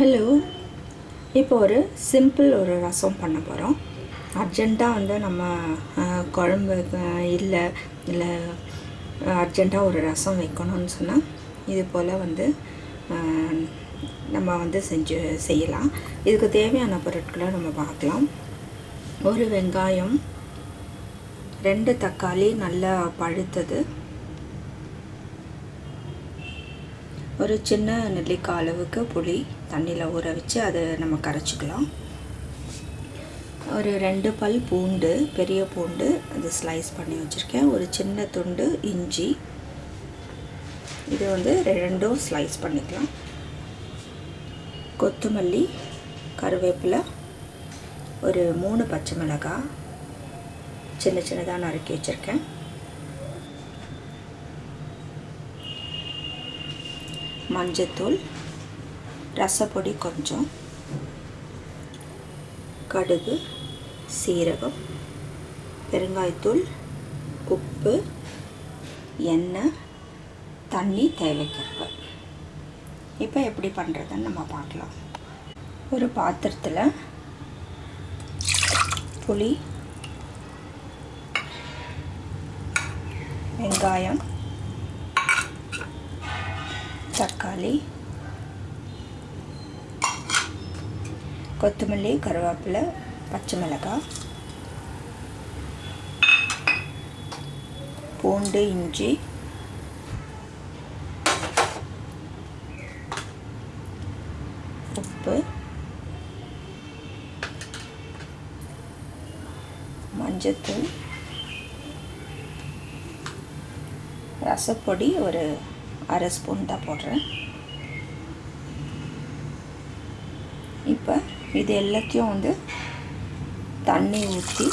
Hello இப்போ ஒரு simple ஒரு ரசம் பண்ண போகிறோம் அர்ஜெண்ட்டாக வந்து நம்ம குழம்பு இல்லை இல்லை அர்ஜெண்ட்டாக ஒரு ரசம் வைக்கணும்னு சொன்னால் இது போல் வந்து நம்ம வந்து செஞ்சு செய்யலாம். இதுக்கு தேவையான பொருட்களை நம்ம பார்க்கலாம். ஒரு வெங்காயம் ரெண்டு தக்காளி நல்லா பழுத்தது. ஒரு சின்ன நெல்லிக்காய் அளவுக்கு புளி தண்ணியில் ஊற வச்சு அதை நம்ம கரைச்சிக்கலாம். ஒரு ரெண்டு பல் பூண்டு பெரிய பூண்டு அது ஸ்லைஸ் பண்ணி வச்சுருக்கேன். ஒரு சின்ன துண்டு இஞ்சி. இது வந்து ரெண்டும் ஸ்லைஸ் பண்ணிக்கலாம். கொத்தமல்லி கருவேப்பிலை ஒரு மூணு பச்சை மிளகாய் சின்ன சின்னதாக நறுக்கி வச்சுருக்கேன். மஞ்சத்தூள் ரசப்பொடி கொஞ்சம் கடுகு சீரகம் பெருங்காயத்தூள் உப்பு எண்ணெய் தண்ணி தேவைக்கேற்ப. இப்போ எப்படி பண்ணுறதுன்னு நம்ம பார்க்கலாம். ஒரு பாத்திரத்தில் புளி வெங்காயம் தக்காளி கொத்தமல்லி கருவேப்பிலை பச்சை மிளகாய் பூண்டு இஞ்சி உப்பு மஞ்சத்தூள் ரசப்பொடி ஒரு அரை ஸ்பூன் தான் போடுறேன். இப்போ இது எல்லாத்தையும் வந்து தண்ணி ஊற்றி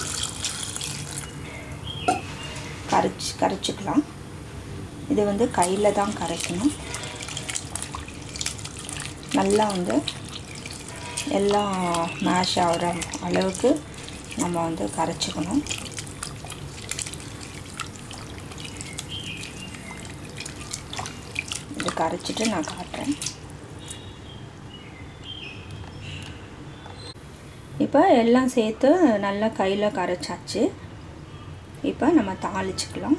கரைச்சி கரைச்சிக்கலாம். இது வந்து கையில் தான் கரைக்கணும். நல்லா வந்து எல்லாம் மேஷ் ஆகிற அளவுக்கு நம்ம வந்து கரைச்சிக்கணும். உங்களுக்கு கரைச்சிட்டு நான் காட்டுறேன். இப்போ எல்லாம் சேர்த்து நல்லா கையில் கரைச்சாச்சு. இப்போ நம்ம தாளிச்சுக்கலாம்.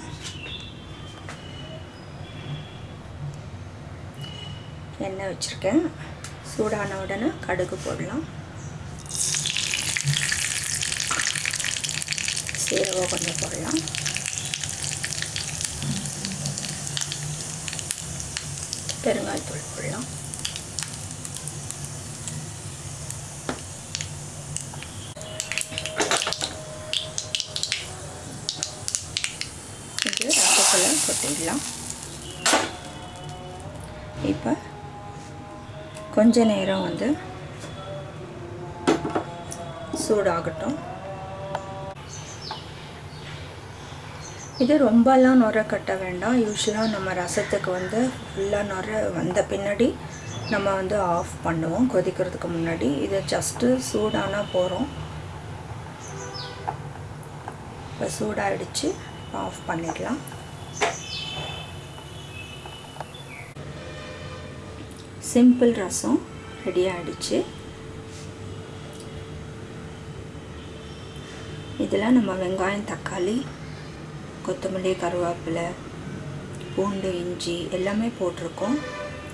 எண்ணெய் வச்சுருக்கேன். சூடான உடனே கடுகு போடலாம். சீரகம் கொஞ்சம் போடலாம். பெருங்காயத்தூள் போடலாம் இது ரசத்தில் கொட்டிடலாம் இப்போ கொஞ்ச நேரம் வந்து சூடாகட்டும் இது ரொம்பலாம் நுர கட்ட வேண்டாம். யூஸ்வலாக நம்ம ரசத்துக்கு வந்து ஃபுல்லாக நுர வந்த பின்னாடி நம்ம வந்து ஆஃப் பண்ணுவோம். கொதிக்கிறதுக்கு முன்னாடி. இது ஜஸ்ட்டு சூடானா போகிறோம் இப்போ சூடாகிடுச்சு ஆஃப் பண்ணிடலாம். சிம்பிள் ரசம் ரெடி ஆகிடுச்சு இதில் நம்ம வெங்காயம் தக்காளி கொத்தமல்லி கருவேப்பிலை பூண்டு இஞ்சி எல்லாமே போட்டிருக்கோம்.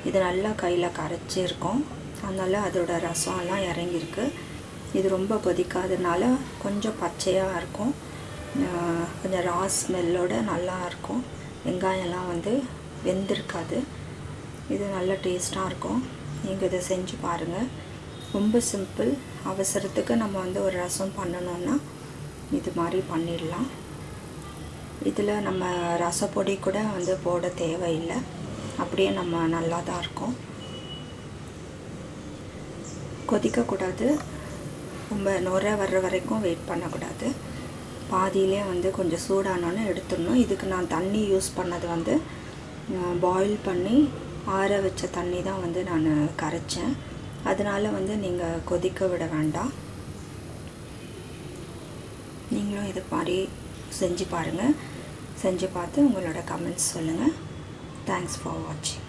இது நல்லா கையில் கரைச்சிருக்கோம் அதனால் அதோட ரசம் எல்லாம் இறங்கியிருக்கு. இது ரொம்ப கொதிக்காதனால கொஞ்சம் பச்சையாக இருக்கும். கொஞ்சம் ரா ஸ்மெல்லோட நல்லாயிருக்கும் வெங்காயம்லாம் வந்து வெந்திருக்காது. இது நல்ல டேஸ்ட்டாக இருக்கும். நீங்கள் இதை செஞ்சு பாருங்கள் ரொம்ப சிம்பிள். அவசரத்துக்கு நம்ம வந்து ஒரு ரசம் பண்ணணுன்னா இது மாதிரி பண்ணிடலாம். இதில் நம்ம ரசப்பொடி கூட வந்து போட தேவையில்லை. அப்படியே நம்ம நல்லா தான் இருக்கும். கொதிக்கக்கூடாது. ரொம்ப நுர வர்ற வரைக்கும் வெயிட் பண்ணக்கூடாது. பாதியிலே வந்து கொஞ்சம் சூடானோன்னு எடுத்துடணும். இதுக்கு நான் தண்ணி யூஸ் பண்ணது வந்து பாயில் பண்ணி ஆற வச்ச தண்ணி தான் வந்து நான் கரைச்சேன். அதனால் வந்து நீங்கள் கொதிக்க விட வேண்டாம். நீங்களும் இது மாதிரி செஞ்சு பாருங்கள் செஞ்சு பார்த்து உங்களோட கமெண்ட்ஸ் சொல்லுங்கள் தேங்க்ஸ் ஃபார் வாட்சிங்